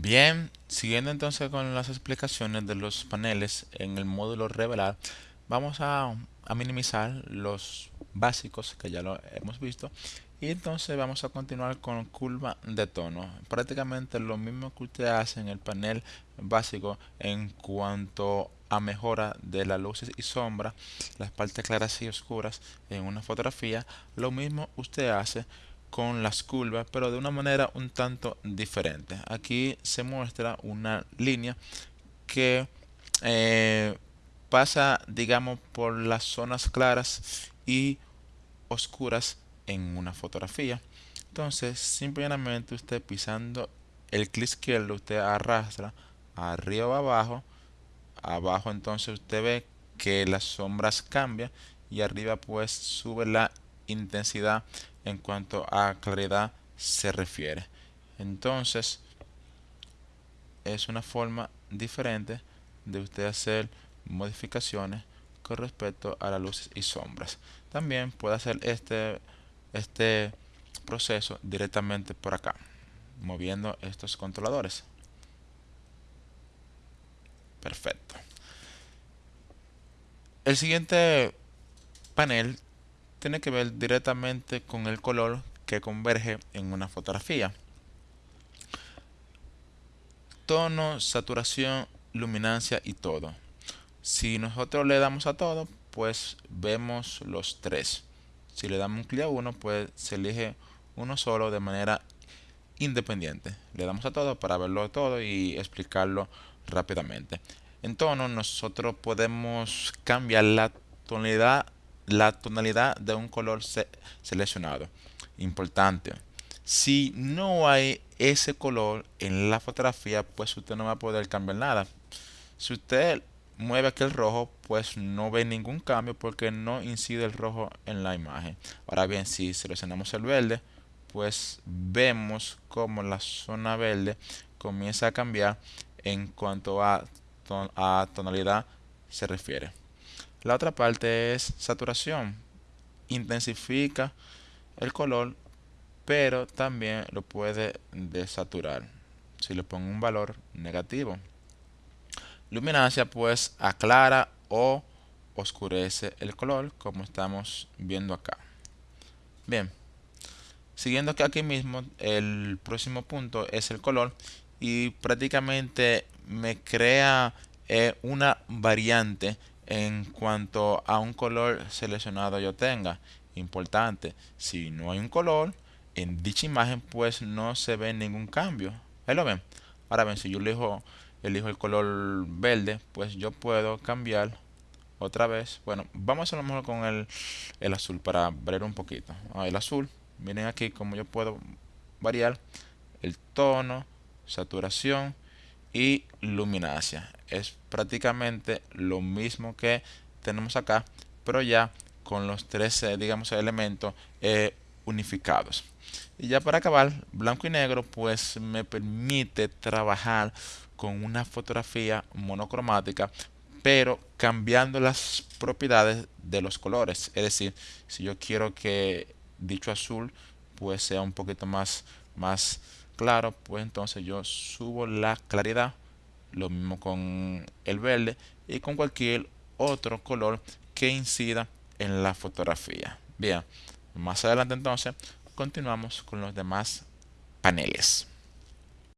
Bien, siguiendo entonces con las explicaciones de los paneles en el módulo revelar, vamos a, minimizar los básicos que ya lo hemos visto y entonces vamos a continuar con curva de tono. Prácticamente lo mismo que usted hace en el panel básico en cuanto a mejora de las luces y sombras, las partes claras y oscuras en una fotografía, lo mismo usted hace con las curvas, pero de una manera un tanto diferente. Aquí se muestra una línea que eh, pasa, digamos, por las zonas claras y oscuras en una fotografía. Entonces, simplemente usted pisando el clic izquierdo, usted arrastra arriba abajo. Abajo entonces usted ve que las sombras cambian y arriba pues sube la intensidad en cuanto a claridad se refiere. Entonces, es una forma diferente de usted hacer modificaciones con respecto a las luces y sombras. También puede hacer este, este proceso directamente por acá, moviendo estos controladores. Perfecto. El siguiente panel tiene que ver directamente con el color que converge en una fotografía. Tono, saturación, luminancia y todo. Si nosotros le damos a todo, pues vemos los tres. Si le damos un clic a uno, pues se elige uno solo de manera independiente. Le damos a todo para verlo todo y explicarlo rápidamente. En tono, nosotros podemos cambiar la tonalidad la tonalidad de un color seleccionado. Importante. Si no hay ese color en la fotografía, pues usted no va a poder cambiar nada. Si usted mueve aquel rojo, pues no ve ningún cambio porque no incide el rojo en la imagen. Ahora bien, si seleccionamos el verde, pues vemos como la zona verde comienza a cambiar en cuanto a, a tonalidad se refiere. La otra parte es saturación. Intensifica el color, pero también lo puede desaturar si le pongo un valor negativo. Luminancia pues aclara o oscurece el color como estamos viendo acá. Bien, siguiendo que aquí mismo el próximo punto es el color y prácticamente me crea eh, una variante en cuanto a un color seleccionado yo tenga. Importante, si no hay un color en dicha imagen, pues no se ve ningún cambio. Ahí lo ven. Ahora ven, si yo elijo, elijo el color verde, pues yo puedo cambiar otra vez. Bueno, vamos a lo mejor con el, el azul para ver un poquito. Ah, el azul, miren aquí como yo puedo variar el tono, saturación y luminancia. Es prácticamente lo mismo que tenemos acá, pero ya con los tres, eh, digamos, elementos eh, unificados. Y ya para acabar, blanco y negro, pues me permite trabajar con una fotografía monocromática, pero cambiando las propiedades de los colores. Es decir, si yo quiero que dicho azul pues sea un poquito más, más claro, pues entonces yo subo la claridad, lo mismo con el verde y con cualquier otro color que incida en la fotografía. Bien, más adelante entonces continuamos con los demás paneles.